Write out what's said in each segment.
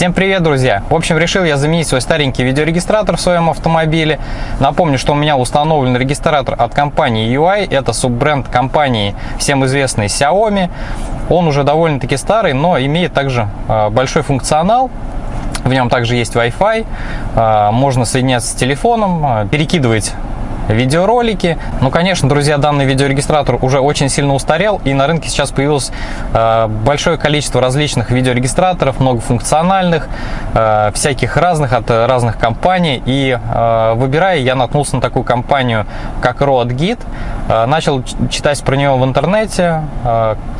Всем привет, друзья! В общем, решил я заменить свой старенький видеорегистратор в своем автомобиле. Напомню, что у меня установлен регистратор от компании UI. Это суббренд компании, всем известной Xiaomi. Он уже довольно-таки старый, но имеет также а, большой функционал. В нем также есть Wi-Fi, а, можно соединяться с телефоном, а, перекидывать видеоролики. Ну, конечно, друзья, данный видеорегистратор уже очень сильно устарел, и на рынке сейчас появилось э, большое количество различных видеорегистраторов, многофункциональных, э, всяких разных от разных компаний. И э, выбирая, я наткнулся на такую компанию, как RoadGit, начал читать про нее в интернете,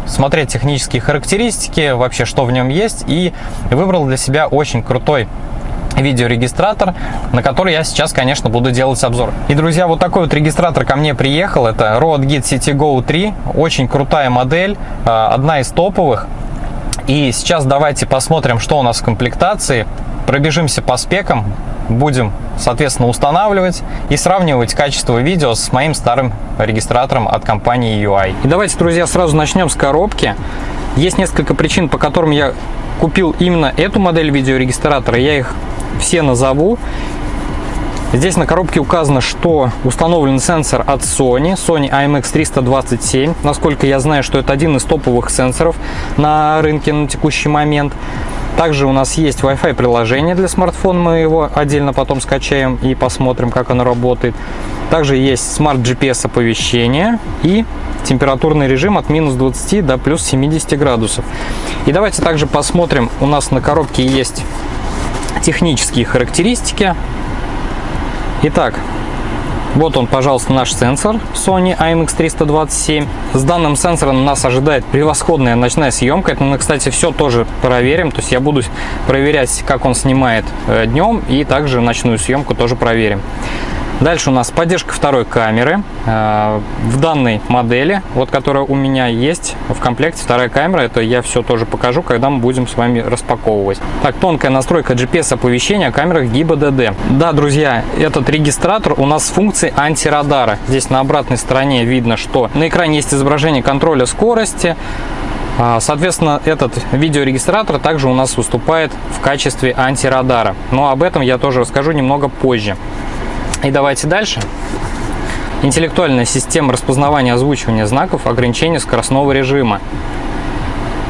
смотреть технические характеристики, вообще что в нем есть, и выбрал для себя очень крутой видеорегистратор, на который я сейчас, конечно, буду делать обзор. И, друзья, вот такой вот регистратор ко мне приехал. Это Rode Git City Go 3. Очень крутая модель, а, одна из топовых. И сейчас давайте посмотрим, что у нас в комплектации. Пробежимся по спекам, будем, соответственно, устанавливать и сравнивать качество видео с моим старым регистратором от компании UI. И давайте, друзья, сразу начнем с коробки. Есть несколько причин, по которым я купил именно эту модель видеорегистратора. Я их все назову. Здесь на коробке указано, что установлен сенсор от Sony, Sony IMX327. Насколько я знаю, что это один из топовых сенсоров на рынке на текущий момент. Также у нас есть Wi-Fi приложение для смартфона, мы его отдельно потом скачаем и посмотрим, как оно работает. Также есть Smart GPS оповещение и температурный режим от минус 20 до плюс 70 градусов. И давайте также посмотрим, у нас на коробке есть технические характеристики. Итак, вот он, пожалуйста, наш сенсор Sony IMX327. С данным сенсором нас ожидает превосходная ночная съемка. Это мы, кстати, все тоже проверим. То есть я буду проверять, как он снимает э, днем, и также ночную съемку тоже проверим. Дальше у нас поддержка второй камеры. Э, в данной модели, вот которая у меня есть в комплекте, вторая камера, это я все тоже покажу, когда мы будем с вами распаковывать. Так, тонкая настройка GPS оповещения о камерах GIBA-DD. Да, друзья, этот регистратор у нас с функцией антирадара. Здесь на обратной стороне видно, что на экране есть изображение контроля скорости, а, Соответственно, этот видеорегистратор также у нас выступает в качестве антирадара. Но об этом я тоже расскажу немного позже. И давайте дальше. Интеллектуальная система распознавания озвучивания знаков ограничения скоростного режима.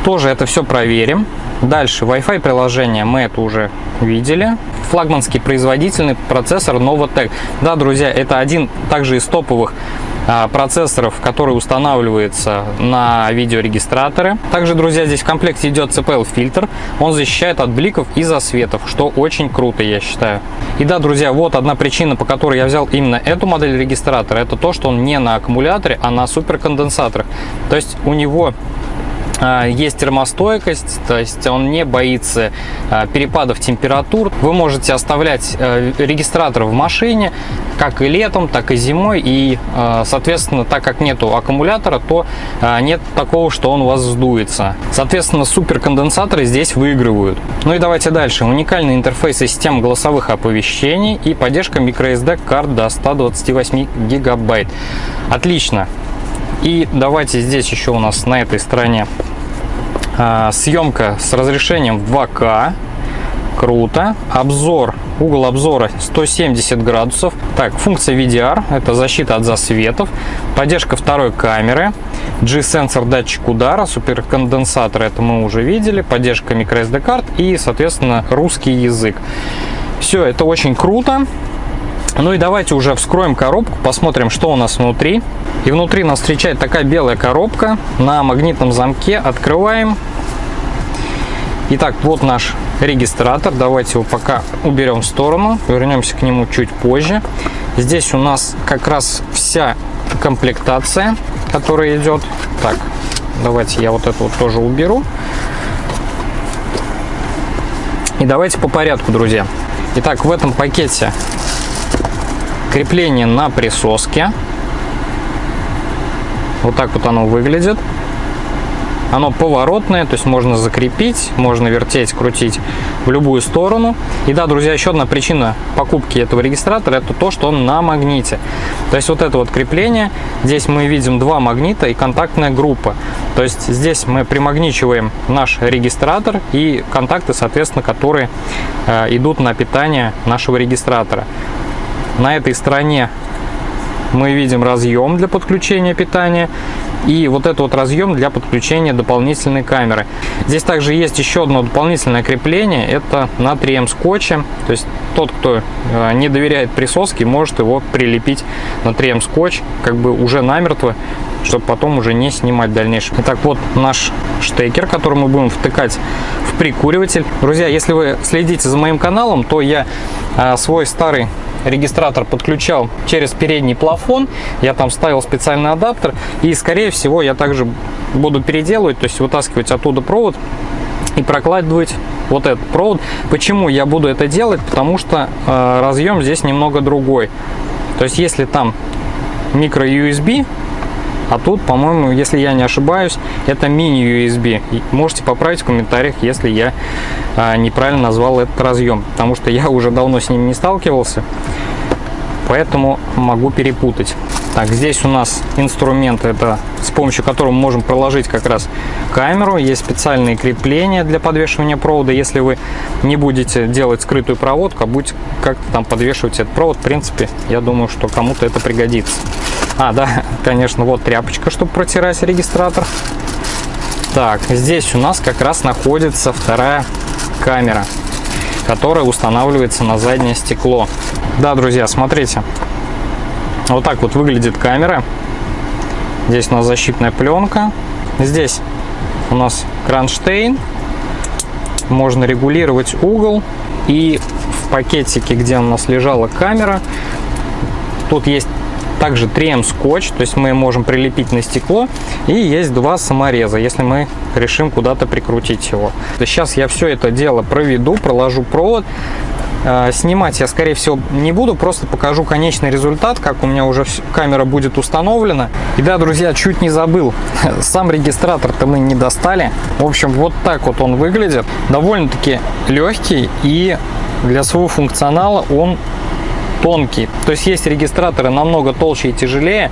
Тоже это все проверим. Дальше Wi-Fi приложение мы это уже видели. Флагманский производительный процессор Novotec. Да, друзья, это один также из топовых процессоров, который устанавливается на видеорегистраторы. Также, друзья, здесь в комплекте идет CPL фильтр. Он защищает от бликов и засветов, что очень круто, я считаю. И да, друзья, вот одна причина, по которой я взял именно эту модель регистратора, это то, что он не на аккумуляторе, а на суперконденсаторах. То есть у него а, есть термостойкость, то есть он не боится а, перепадов температур. Вы можете оставлять э, регистратор в машине, как и летом, так и зимой. И, а, соответственно, так как нету аккумулятора, то нет такого, что он у вас сдуется. Соответственно, суперконденсаторы здесь выигрывают. Ну и давайте дальше. Уникальный интерфейс систем голосовых оповещений и поддержка microSD карт до 128 гигабайт. Отлично. И давайте здесь еще у нас на этой стороне а, съемка с разрешением 2К. Круто. Обзор, угол обзора 170 градусов. Так, функция VDR, это защита от засветов. Поддержка второй камеры. G-сенсор датчик удара, суперконденсатор, это мы уже видели. Поддержка microSD карт и, соответственно, русский язык. Все, это очень круто. Ну и давайте уже вскроем коробку, посмотрим, что у нас внутри. И внутри нас встречает такая белая коробка на магнитном замке. Открываем. Итак, вот наш регистратор. Давайте его пока уберем в сторону. Вернемся к нему чуть позже. Здесь у нас как раз вся комплектация, которая идет. Так, давайте я вот это вот тоже уберу. И давайте по порядку, друзья. Итак, в этом пакете крепление на присоске. Вот так вот оно выглядит. Оно поворотное, то есть можно закрепить, можно вертеть, крутить в любую сторону. И да, друзья, еще одна причина покупки этого регистратора это то, что он на магните. То есть вот это вот крепление, здесь мы видим два магнита и контактная группа. То есть здесь мы примагничиваем наш регистратор и контакты, соответственно, которые э, идут на питание нашего регистратора. На этой стороне мы видим разъем для подключения питания и вот этот вот разъем для подключения дополнительной камеры. Здесь также есть еще одно дополнительное крепление, это на 3М скотче, то есть тот, кто э, не доверяет присоске, может его прилепить на 3М скотч, как бы уже намертво, чтобы потом уже не снимать дальнейшем. Итак, вот наш штекер, который мы будем втыкать в прикуриватель. Друзья, если вы следите за моим каналом, то я э, свой старый регистратор подключал через передний плафон. Я там ставил специальный адаптер. И, скорее всего, я также буду переделывать, то есть вытаскивать оттуда провод и прокладывать вот этот провод. Почему я буду это делать? Потому что э, разъем здесь немного другой. То есть, если там микро USB, а тут, по-моему, если я не ошибаюсь, это мини-USB. Можете поправить в комментариях, если я а, неправильно назвал этот разъем, потому что я уже давно с ним не сталкивался, поэтому могу перепутать. Так, здесь у нас инструмент, это с помощью которого мы можем проложить как раз камеру. Есть специальные крепления для подвешивания провода. Если вы не будете делать скрытую проводку, а будете как-то там подвешивать этот провод, в принципе, я думаю, что кому-то это пригодится. А, да, конечно, вот тряпочка, чтобы протирать регистратор. Так, здесь у нас как раз находится вторая камера, которая устанавливается на заднее стекло. Да, друзья, смотрите. Вот так вот выглядит камера. Здесь у нас защитная пленка. Здесь у нас кронштейн. Можно регулировать угол. И в пакетике, где у нас лежала камера, тут есть также 3М скотч, то есть мы можем прилепить на стекло. И есть два самореза, если мы решим куда-то прикрутить его. Сейчас я все это дело проведу, проложу провод. А, снимать я, скорее всего, не буду, просто покажу конечный результат, как у меня уже камера будет установлена. И да, друзья, чуть не забыл, сам регистратор-то мы не достали. В общем, вот так вот он выглядит. Довольно-таки легкий и для своего функционала он тонкий. То есть есть регистраторы намного толще и тяжелее.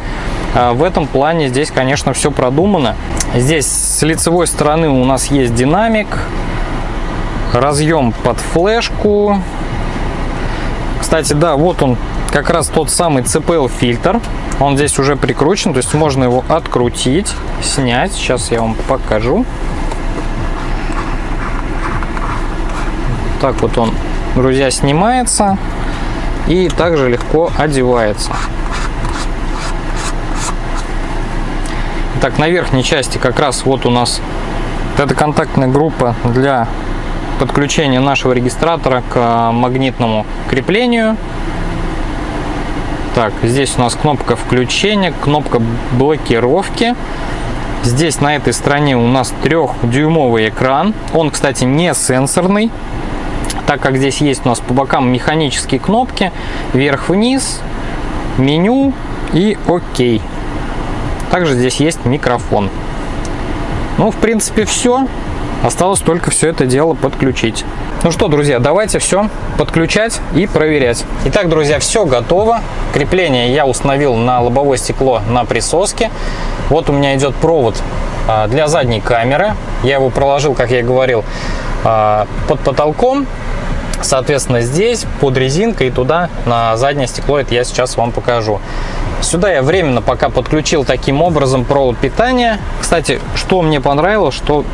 А в этом плане здесь, конечно, все продумано. Здесь с лицевой стороны у нас есть динамик, разъем под флешку. Кстати, да, вот он как раз тот самый CPL фильтр. Он здесь уже прикручен, то есть можно его открутить, снять. Сейчас я вам покажу. Так вот он, друзья, снимается и также легко одевается. Так, на верхней части как раз вот у нас эта контактная группа для подключения нашего регистратора к а, магнитному креплению. Так, здесь у нас кнопка включения, кнопка блокировки. Здесь на этой стороне у нас трехдюймовый экран. Он, кстати, не сенсорный так как здесь есть у нас по бокам механические кнопки, вверх-вниз, меню и ОК. Также здесь есть микрофон. Ну, в принципе, все. Осталось только все это дело подключить. Ну что, друзья, давайте все подключать и проверять. Итак, друзья, все готово. Крепление я установил на лобовое стекло на присоске. Вот у меня идет провод а, для задней камеры. Я его проложил, как я говорил, а, под потолком. Соответственно, здесь под резинкой и туда на заднее стекло это я сейчас вам покажу. Сюда я временно пока подключил таким образом провод питания. Кстати, что мне понравилось, что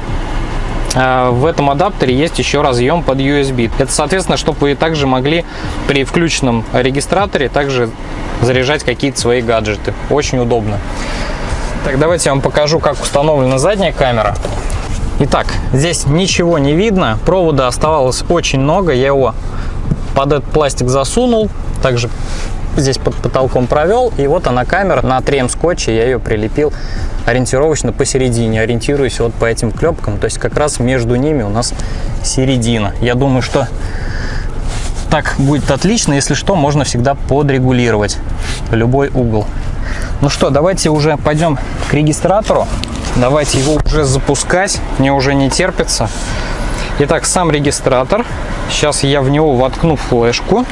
э, в этом адаптере есть еще разъем под USB. Это, соответственно, чтобы вы также могли при включенном регистраторе также заряжать какие-то свои гаджеты. Очень удобно. Так, давайте я вам покажу, как установлена задняя камера. Итак, здесь ничего не видно, провода оставалось очень много, я его под этот пластик засунул, также здесь под потолком провел, и вот она камера на 3М скотче, я ее прилепил ориентировочно посередине, ориентируюсь вот по этим клепкам, то есть как раз между ними у нас середина. Я думаю, что так будет отлично, если что, можно всегда подрегулировать любой угол. Ну что, давайте уже пойдем к регистратору. Давайте его уже запускать. Мне уже не терпится. Итак, сам регистратор. Сейчас я в него воткну флешку.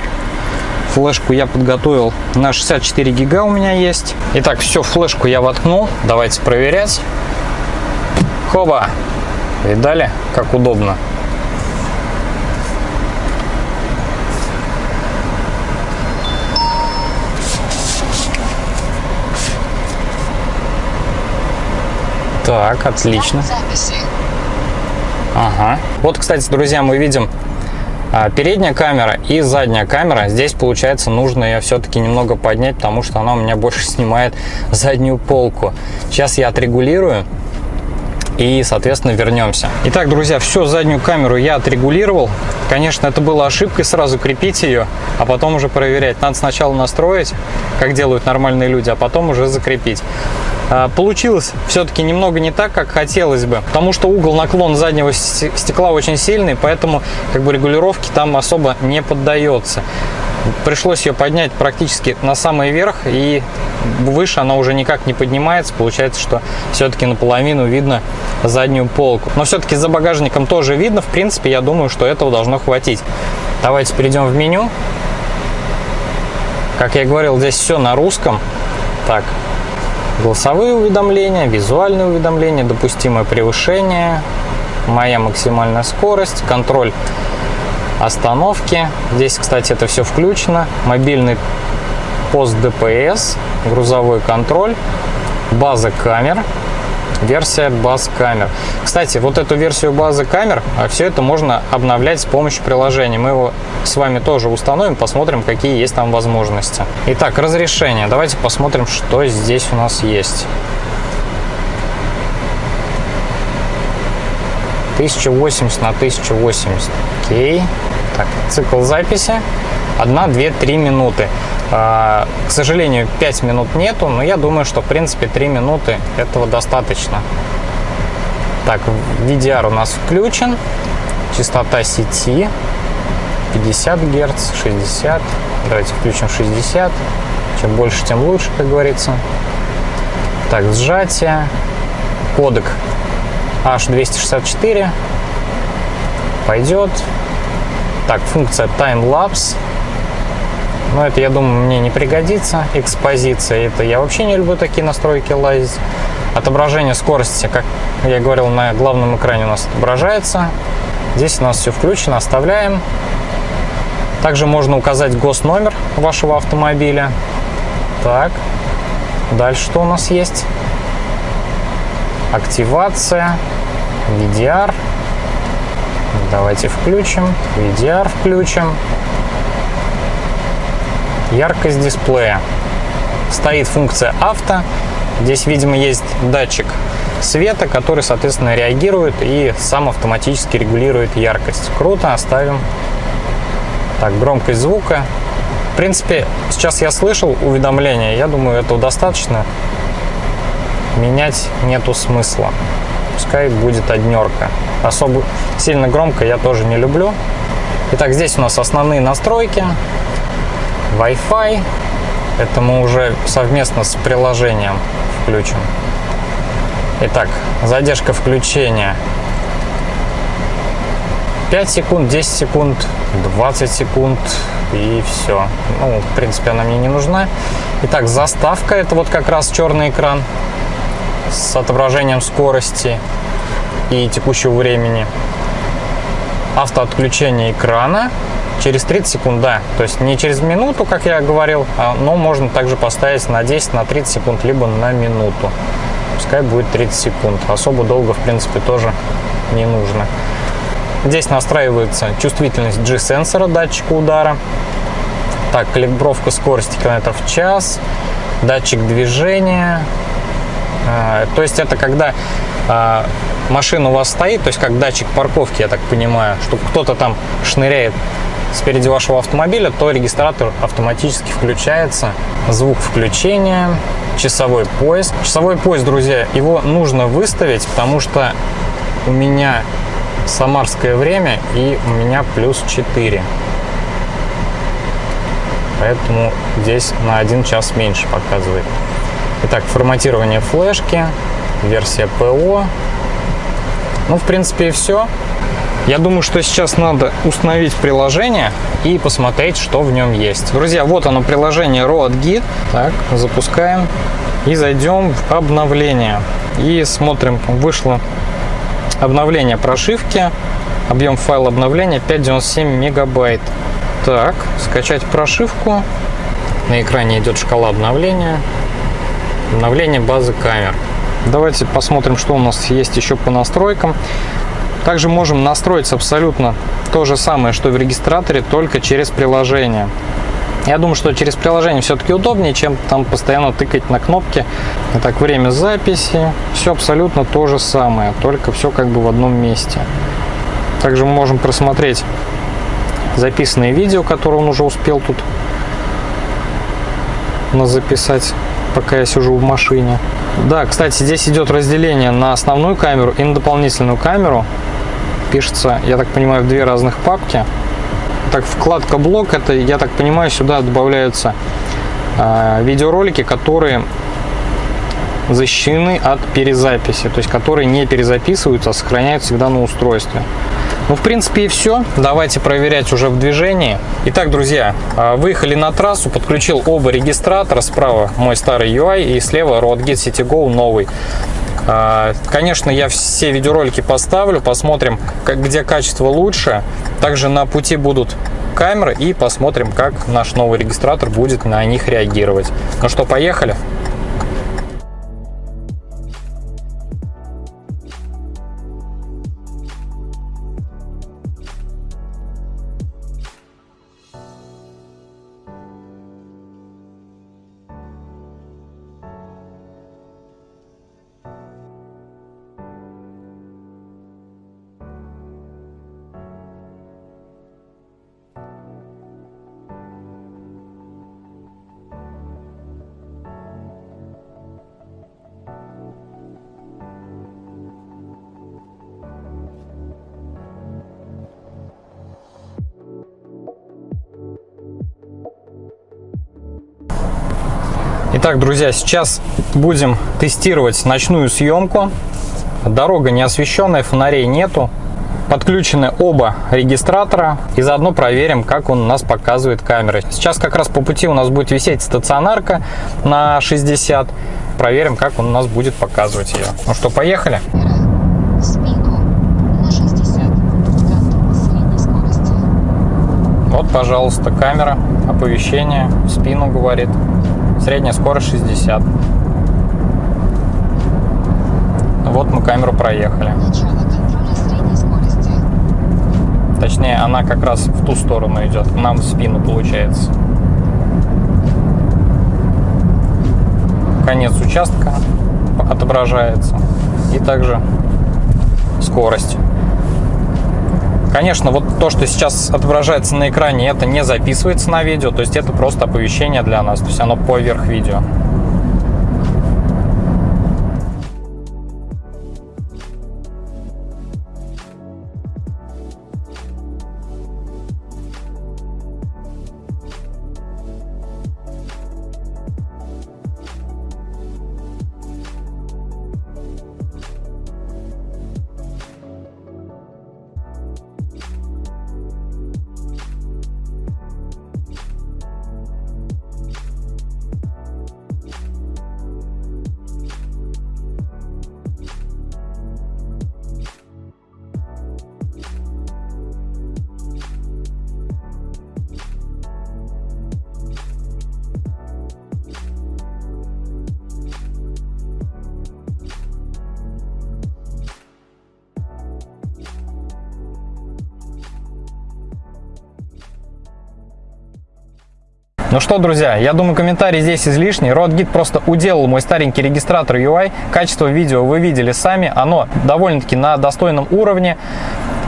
Флешку я подготовил на 64 гига у меня есть. Итак, все, флешку я воткнул. Давайте проверять. Хоба! Видали, как удобно? Так, отлично. Ага. Вот, кстати, друзья, мы видим а, передняя камера и задняя камера. Здесь, получается, нужно ее все-таки немного поднять, потому что она у меня больше снимает заднюю полку. Сейчас я отрегулирую и, соответственно, вернемся. Итак, друзья, все, заднюю камеру я отрегулировал. Конечно, это была ошибкой сразу крепить ее, а потом уже проверять. Надо сначала настроить, как делают нормальные люди, а потом уже закрепить. А, получилось все-таки немного не так, как хотелось бы, потому что угол наклон заднего стекла очень сильный, поэтому как бы регулировки там особо не поддается. Пришлось ее поднять практически на самый верх, и выше она уже никак не поднимается. Получается, что все-таки наполовину видно заднюю полку. Но все-таки за багажником тоже видно. В принципе, я думаю, что этого должно хватить. Давайте перейдем в меню. Как я говорил, здесь все на русском. Так, голосовые уведомления, визуальные уведомления, допустимое превышение, моя максимальная скорость, контроль остановки. Здесь, кстати, это все включено. Мобильный пост ДПС, грузовой контроль, база камер, версия баз камер. Кстати, вот эту версию базы камер, а все это можно обновлять с помощью приложения. Мы его с вами тоже установим, посмотрим, какие есть там возможности. Итак, разрешение. Давайте посмотрим, что здесь у нас есть. 1080 на 1080. Окей. Так, цикл записи. 1, 2, 3 минуты. А, к сожалению, 5 минут нету, но я думаю, что в принципе 3 минуты этого достаточно. Так, VDR у нас включен. Частота сети 50 Гц, 60. Давайте включим 60. Чем больше, тем лучше, как говорится. Так, сжатие. Кодек H264. Пойдет. Так, функция Time Lapse но это, я думаю, мне не пригодится. Экспозиция, это я вообще не люблю такие настройки лазить. Отображение скорости, как я говорил, на главном экране у нас отображается. Здесь у нас все включено, оставляем. Также можно указать госномер вашего автомобиля. Так, дальше что у нас есть? Активация, VDR. Давайте включим, VDR включим яркость дисплея. Стоит функция авто. Здесь, видимо, есть датчик света, который, соответственно, реагирует и сам автоматически регулирует яркость. Круто, оставим. Так, громкость звука. В принципе, сейчас я слышал уведомления, я думаю, этого достаточно. Менять нету смысла. Пускай будет однерка. Особо сильно громко я тоже не люблю. Итак, здесь у нас основные настройки. Wi-Fi. Это мы уже совместно с приложением включим. Итак, задержка включения 5 секунд, 10 секунд, 20 секунд и все. Ну, в принципе, она мне не нужна. Итак, заставка. Это вот как раз черный экран с отображением скорости и текущего времени. Автоотключение экрана через 30 секунд, да. То есть не через минуту, как я говорил, а, но можно также поставить на 10, на 30 секунд, либо на минуту. Пускай будет 30 секунд. Особо долго, в принципе, тоже не нужно. Здесь настраивается чувствительность G-сенсора, датчика удара. Так, калибровка скорости километров в час, датчик движения. А, то есть это когда а, машина у вас стоит, то есть как датчик парковки, я так понимаю, что кто-то там шныряет спереди вашего автомобиля, то регистратор автоматически включается. Звук включения, часовой пояс. Часовой пояс, друзья, его нужно выставить, потому что у меня самарское время и у меня плюс 4. Поэтому здесь на один час меньше показывает. Итак, форматирование флешки. версия ПО. Ну, в принципе, и все. Я думаю, что сейчас надо установить приложение и посмотреть, что в нем есть. Друзья, вот оно приложение RoadGit. Так, запускаем и зайдем в обновление. И смотрим, вышло обновление прошивки. Объем файла обновления 597 мегабайт. Так, скачать прошивку. На экране идет шкала обновления. Обновление базы камер. Давайте посмотрим, что у нас есть еще по настройкам. Также можем настроить абсолютно то же самое, что в регистраторе, только через приложение. Я думаю, что через приложение все-таки удобнее, чем там постоянно тыкать на кнопки. Итак, время записи. Все абсолютно то же самое, только все как бы в одном месте. Также мы можем просмотреть записанные видео, которые он уже успел тут записать, пока я сижу в машине. Да, кстати, здесь идет разделение на основную камеру и на дополнительную камеру. Пишется, я так понимаю, в две разных папки. Так, вкладка блок, это, я так понимаю, сюда добавляются э, видеоролики, которые защищены от перезаписи, то есть которые не перезаписываются, а сохраняют всегда на устройстве. Ну, в принципе, и все. Давайте проверять уже в движении. Итак, друзья, а, выехали на трассу, подключил оба регистратора. Справа мой старый UI и слева RoadGit CityGo новый. А, конечно, я все видеоролики поставлю, посмотрим, где качество лучше. Также на пути будут камеры и посмотрим, как наш новый регистратор будет на них реагировать. Ну что, поехали? Итак, друзья, сейчас будем тестировать ночную съемку. Дорога не освещенная, фонарей нету. Подключены оба регистратора и заодно проверим, как он у нас показывает камеры. Сейчас как раз по пути у нас будет висеть стационарка на 60. Проверим, как он у нас будет показывать ее. Ну что, поехали? Вот, пожалуйста, камера, оповещение, спину говорит. Средняя скорость 60. Вот мы камеру проехали. Точнее, она как раз в ту сторону идет, нам в спину получается. Конец участка отображается. И также скорость. Конечно, вот то, что сейчас отображается на экране, это не записывается на видео, то есть это просто оповещение для нас, то есть оно поверх видео. Ну что, друзья, я думаю, комментарий здесь излишний. RodGit просто уделал мой старенький регистратор UI. Качество видео вы видели сами. Оно довольно-таки на достойном уровне.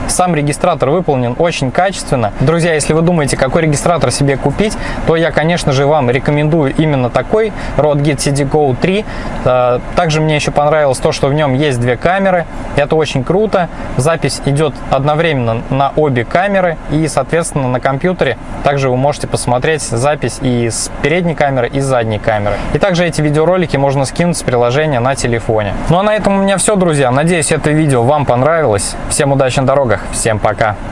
Сам регистратор выполнен очень качественно. Друзья, если вы думаете, какой регистратор себе купить, то я, конечно же, вам рекомендую именно такой Rodegit CD Go 3. Э, также мне еще понравилось то, что в нем есть две камеры. Это очень круто. Запись идет одновременно на обе камеры и, соответственно, на компьютере также вы можете посмотреть запись и с передней камеры, и с задней камеры. И также эти видеоролики можно скинуть с приложения на телефоне. Ну а на этом у меня все, друзья. Надеюсь, это видео вам понравилось. Всем удачи на дорогах. Всем пока.